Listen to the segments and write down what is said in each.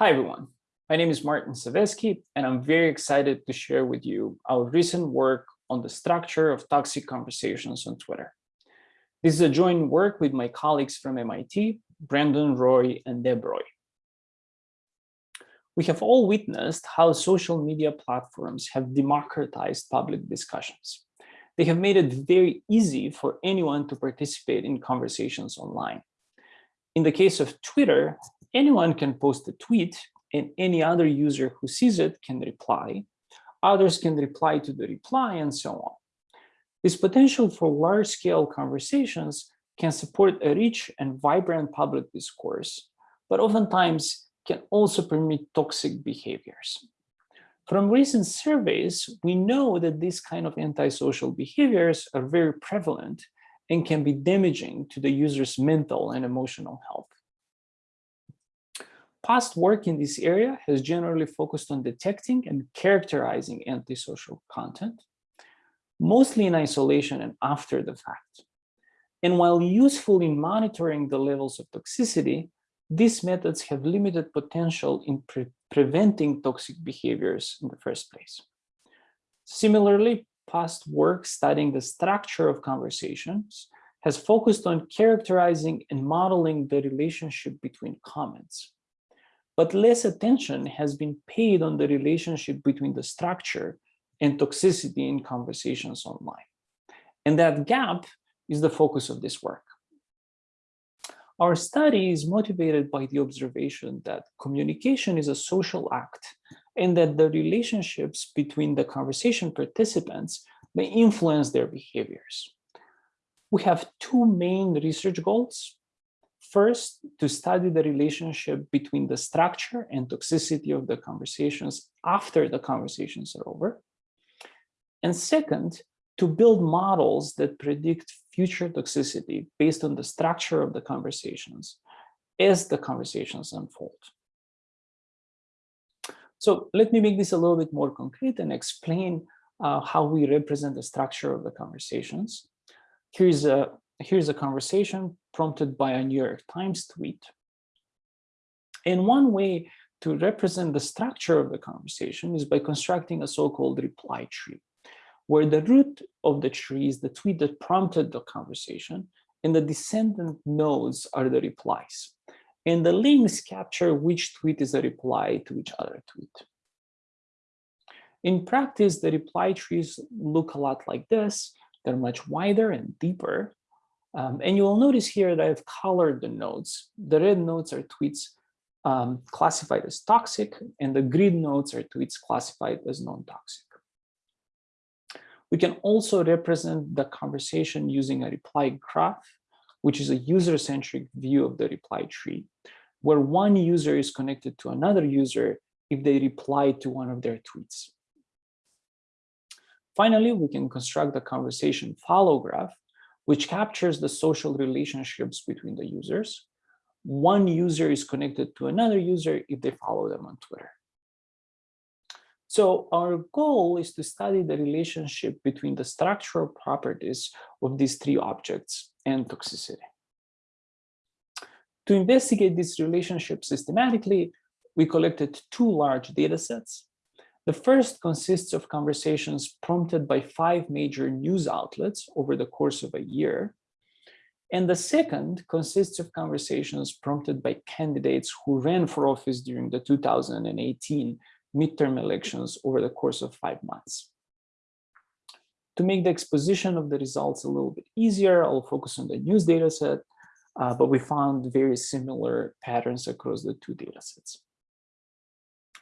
Hi, everyone. My name is Martin Saveski, and I'm very excited to share with you our recent work on the structure of toxic conversations on Twitter. This is a joint work with my colleagues from MIT, Brandon Roy and Deb Roy. We have all witnessed how social media platforms have democratized public discussions. They have made it very easy for anyone to participate in conversations online. In the case of Twitter, anyone can post a tweet and any other user who sees it can reply. Others can reply to the reply and so on. This potential for large-scale conversations can support a rich and vibrant public discourse, but oftentimes can also permit toxic behaviors. From recent surveys, we know that these kind of antisocial behaviors are very prevalent and can be damaging to the user's mental and emotional health. Past work in this area has generally focused on detecting and characterizing antisocial content, mostly in isolation and after the fact. And while useful in monitoring the levels of toxicity, these methods have limited potential in pre preventing toxic behaviors in the first place. Similarly, past work studying the structure of conversations has focused on characterizing and modeling the relationship between comments but less attention has been paid on the relationship between the structure and toxicity in conversations online. And that gap is the focus of this work. Our study is motivated by the observation that communication is a social act and that the relationships between the conversation participants may influence their behaviors. We have two main research goals. First, to study the relationship between the structure and toxicity of the conversations after the conversations are over. And second, to build models that predict future toxicity based on the structure of the conversations as the conversations unfold. So let me make this a little bit more concrete and explain uh, how we represent the structure of the conversations. Here's a here's a conversation prompted by a New York Times tweet. And one way to represent the structure of the conversation is by constructing a so-called reply tree, where the root of the tree is the tweet that prompted the conversation, and the descendant nodes are the replies. And the links capture which tweet is a reply to each other tweet. In practice, the reply trees look a lot like this. They're much wider and deeper, um, and you will notice here that I've colored the nodes. The red nodes are tweets um, classified as toxic, and the green nodes are tweets classified as non-toxic. We can also represent the conversation using a reply graph, which is a user-centric view of the reply tree, where one user is connected to another user if they reply to one of their tweets. Finally, we can construct the conversation follow graph, which captures the social relationships between the users. One user is connected to another user if they follow them on Twitter. So our goal is to study the relationship between the structural properties of these three objects and toxicity. To investigate this relationship systematically, we collected two large data sets the first consists of conversations prompted by five major news outlets over the course of a year. And the second consists of conversations prompted by candidates who ran for office during the 2018 midterm elections over the course of five months. To make the exposition of the results a little bit easier, I'll focus on the news data set, uh, but we found very similar patterns across the two data sets.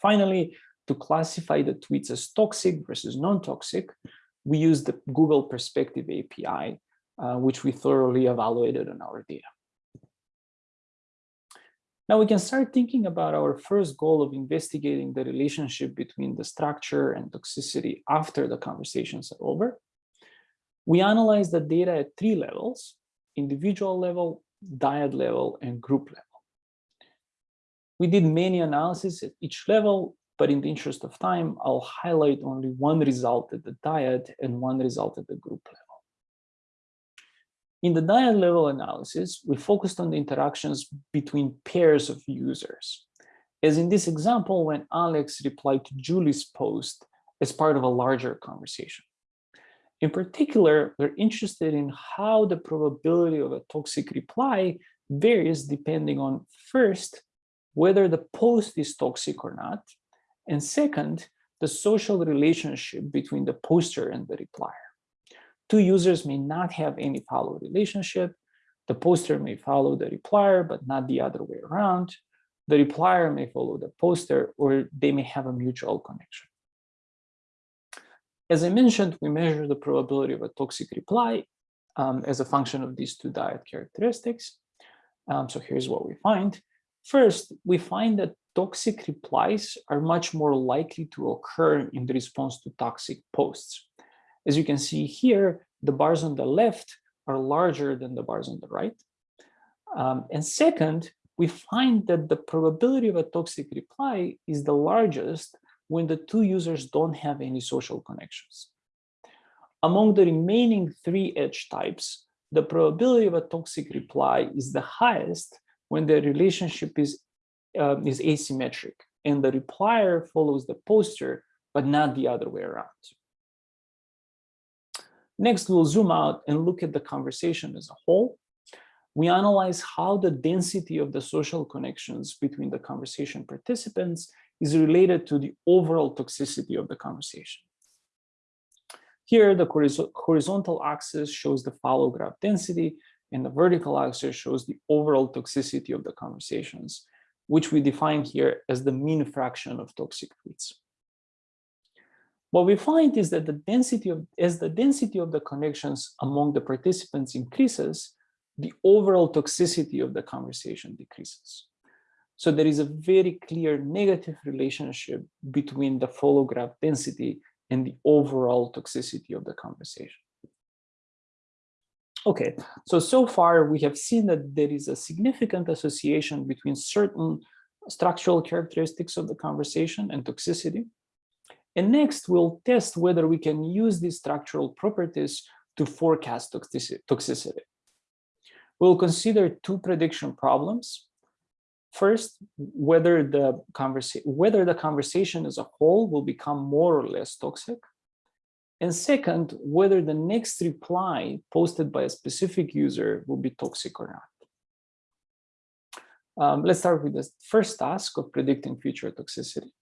Finally, to classify the tweets as toxic versus non-toxic, we use the Google Perspective API, uh, which we thoroughly evaluated on our data. Now we can start thinking about our first goal of investigating the relationship between the structure and toxicity after the conversations are over. We analyze the data at three levels, individual level, dyad level, and group level. We did many analyses at each level but in the interest of time, I'll highlight only one result at the dyad and one result at the group level. In the dyad level analysis, we focused on the interactions between pairs of users. as in this example when Alex replied to Julie's post as part of a larger conversation. In particular, we're interested in how the probability of a toxic reply varies depending on first, whether the post is toxic or not, and second, the social relationship between the poster and the replier. Two users may not have any follow relationship. The poster may follow the replier, but not the other way around. The replier may follow the poster, or they may have a mutual connection. As I mentioned, we measure the probability of a toxic reply um, as a function of these two dyad characteristics. Um, so here's what we find. First, we find that toxic replies are much more likely to occur in the response to toxic posts. As you can see here, the bars on the left are larger than the bars on the right. Um, and second, we find that the probability of a toxic reply is the largest when the two users don't have any social connections. Among the remaining three edge types, the probability of a toxic reply is the highest when the relationship is, uh, is asymmetric and the replier follows the poster, but not the other way around. Next, we'll zoom out and look at the conversation as a whole. We analyze how the density of the social connections between the conversation participants is related to the overall toxicity of the conversation. Here, the horizontal axis shows the follow graph density, and the vertical axis shows the overall toxicity of the conversations, which we define here as the mean fraction of toxic tweets. What we find is that the density of, as the density of the connections among the participants increases, the overall toxicity of the conversation decreases. So there is a very clear negative relationship between the follow graph density and the overall toxicity of the conversation. Okay, so, so far we have seen that there is a significant association between certain structural characteristics of the conversation and toxicity. And next, we'll test whether we can use these structural properties to forecast toxicity. We'll consider two prediction problems. First, whether the whether the conversation as a whole will become more or less toxic. And second, whether the next reply posted by a specific user will be toxic or not. Um, let's start with the first task of predicting future toxicity.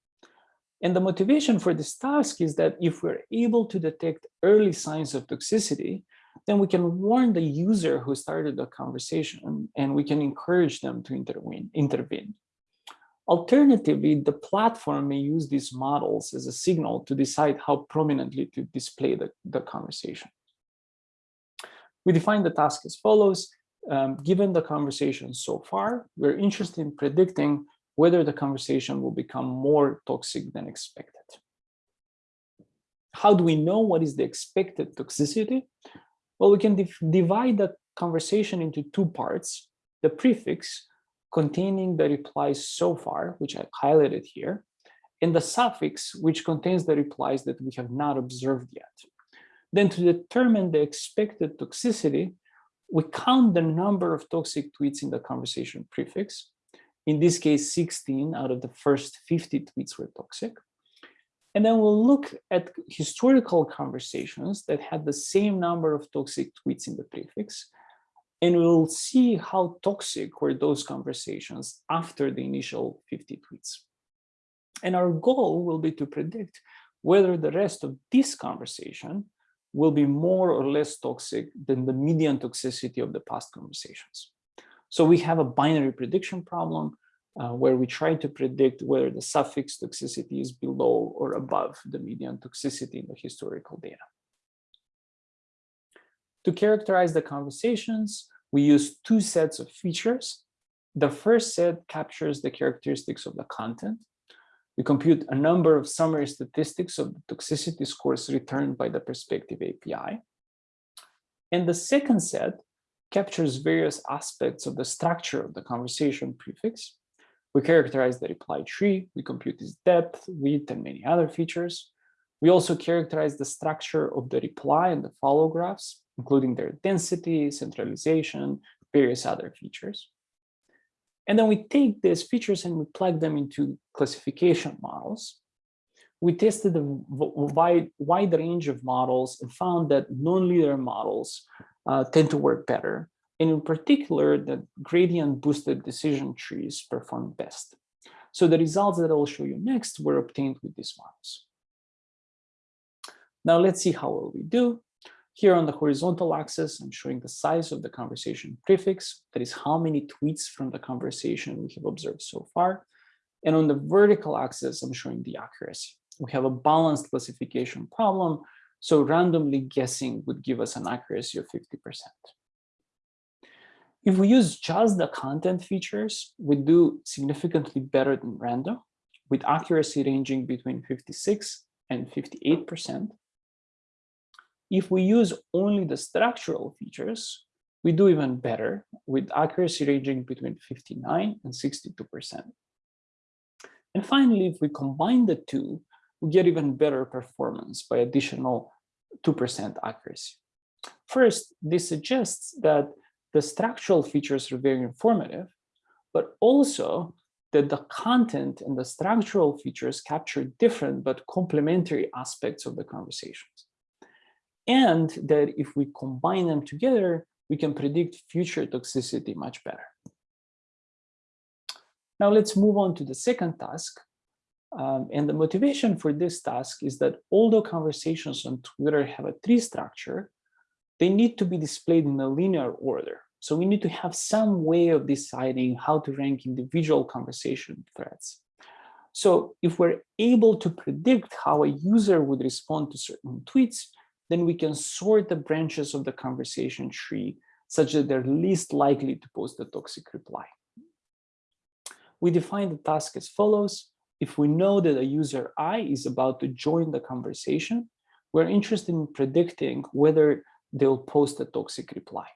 And the motivation for this task is that if we're able to detect early signs of toxicity, then we can warn the user who started the conversation and we can encourage them to intervene. intervene. Alternatively, the platform may use these models as a signal to decide how prominently to display the, the conversation. We define the task as follows. Um, given the conversation so far, we're interested in predicting whether the conversation will become more toxic than expected. How do we know what is the expected toxicity? Well, we can divide the conversation into two parts, the prefix containing the replies so far, which I highlighted here, and the suffix, which contains the replies that we have not observed yet. Then to determine the expected toxicity, we count the number of toxic tweets in the conversation prefix. In this case, 16 out of the first 50 tweets were toxic. And then we'll look at historical conversations that had the same number of toxic tweets in the prefix. And we'll see how toxic were those conversations after the initial 50 tweets. And our goal will be to predict whether the rest of this conversation will be more or less toxic than the median toxicity of the past conversations. So we have a binary prediction problem uh, where we try to predict whether the suffix toxicity is below or above the median toxicity in the historical data. To characterize the conversations, we use two sets of features. The first set captures the characteristics of the content. We compute a number of summary statistics of the toxicity scores returned by the Perspective API. And the second set captures various aspects of the structure of the conversation prefix, we characterize the reply tree, we compute its depth, width, and many other features. We also characterize the structure of the reply and the follow graphs, including their density, centralization, various other features. And then we take these features and we plug them into classification models. We tested a wide, wide range of models and found that non-linear models uh, tend to work better. And in particular, the gradient boosted decision trees perform best. So the results that I'll show you next were obtained with these models. Now let's see how well we do. Here on the horizontal axis, I'm showing the size of the conversation prefix, that is how many tweets from the conversation we have observed so far. And on the vertical axis, I'm showing the accuracy. We have a balanced classification problem, so randomly guessing would give us an accuracy of 50%. If we use just the content features, we do significantly better than random, with accuracy ranging between 56 and 58%. If we use only the structural features, we do even better with accuracy ranging between 59 and 62%. And finally, if we combine the two, we get even better performance by additional 2% accuracy. First, this suggests that the structural features are very informative, but also that the content and the structural features capture different but complementary aspects of the conversations and that if we combine them together, we can predict future toxicity much better. Now let's move on to the second task. Um, and the motivation for this task is that although conversations on Twitter have a tree structure, they need to be displayed in a linear order. So we need to have some way of deciding how to rank individual conversation threads. So if we're able to predict how a user would respond to certain tweets, then we can sort the branches of the conversation tree such that they're least likely to post a toxic reply. We define the task as follows. If we know that a user I is about to join the conversation, we're interested in predicting whether they'll post a toxic reply.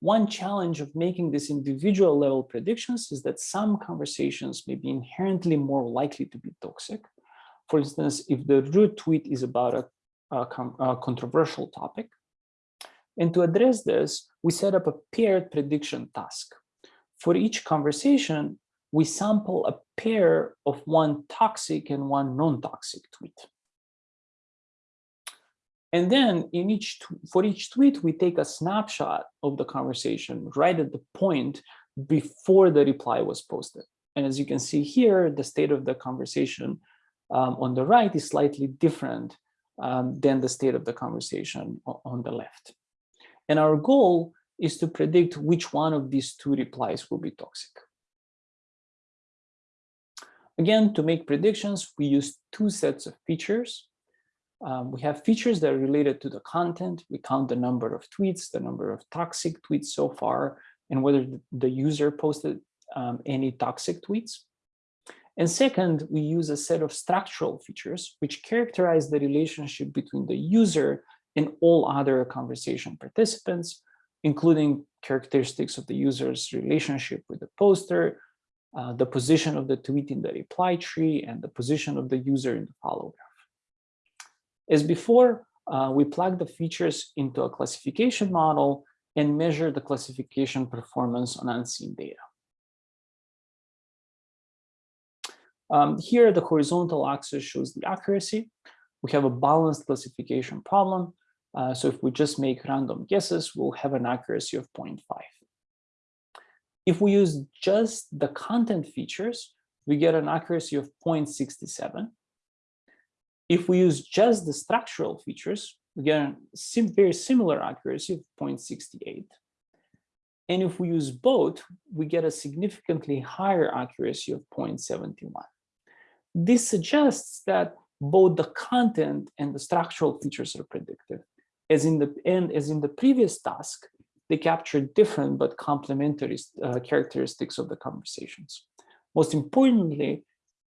One challenge of making these individual level predictions is that some conversations may be inherently more likely to be toxic. For instance, if the root tweet is about a a controversial topic. And to address this, we set up a paired prediction task. For each conversation, we sample a pair of one toxic and one non-toxic tweet. And then in each for each tweet, we take a snapshot of the conversation right at the point before the reply was posted. And as you can see here, the state of the conversation um, on the right is slightly different um, than the state of the conversation on the left. And our goal is to predict which one of these two replies will be toxic. Again, to make predictions, we use two sets of features. Um, we have features that are related to the content. We count the number of tweets, the number of toxic tweets so far, and whether the user posted um, any toxic tweets. And second, we use a set of structural features which characterize the relationship between the user and all other conversation participants, including characteristics of the user's relationship with the poster, uh, the position of the tweet in the reply tree, and the position of the user in the follow graph. As before, uh, we plug the features into a classification model and measure the classification performance on unseen data. Um, here, the horizontal axis shows the accuracy. We have a balanced classification problem. Uh, so if we just make random guesses, we'll have an accuracy of 0.5. If we use just the content features, we get an accuracy of 0.67. If we use just the structural features, we get a sim very similar accuracy of 0.68. And if we use both, we get a significantly higher accuracy of 0.71. This suggests that both the content and the structural features are predictive. As in the and as in the previous task, they capture different but complementary uh, characteristics of the conversations. Most importantly,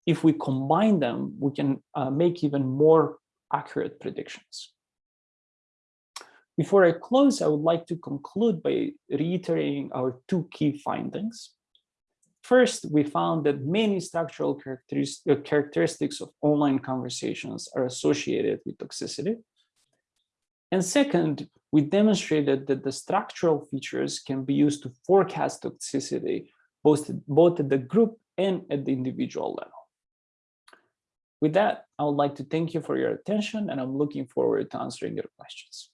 if we combine them, we can uh, make even more accurate predictions. Before I close, I would like to conclude by reiterating our two key findings. First, we found that many structural uh, characteristics of online conversations are associated with toxicity. And second, we demonstrated that the structural features can be used to forecast toxicity both, both at the group and at the individual level. With that, I would like to thank you for your attention and I'm looking forward to answering your questions.